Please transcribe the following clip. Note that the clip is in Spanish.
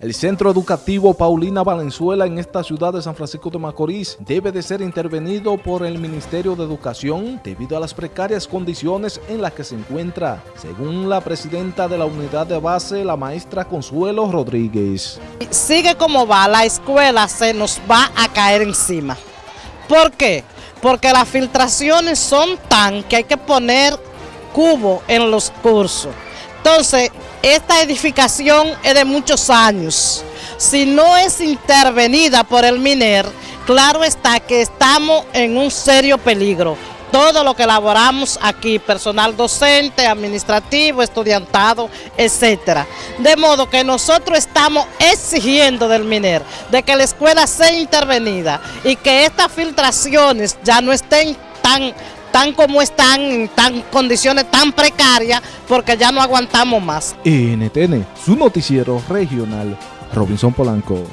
El centro educativo Paulina Valenzuela en esta ciudad de San Francisco de Macorís debe de ser intervenido por el Ministerio de Educación debido a las precarias condiciones en las que se encuentra, según la presidenta de la unidad de base, la maestra Consuelo Rodríguez. Sigue como va, la escuela se nos va a caer encima. ¿Por qué? Porque las filtraciones son tan que hay que poner cubo en los cursos. Entonces, esta edificación es de muchos años. Si no es intervenida por el MINER, claro está que estamos en un serio peligro. Todo lo que elaboramos aquí, personal docente, administrativo, estudiantado, etcétera. De modo que nosotros estamos exigiendo del MINER de que la escuela sea intervenida y que estas filtraciones ya no estén tan tan como están, en tan condiciones tan precarias, porque ya no aguantamos más. NTN, su noticiero regional, Robinson Polanco.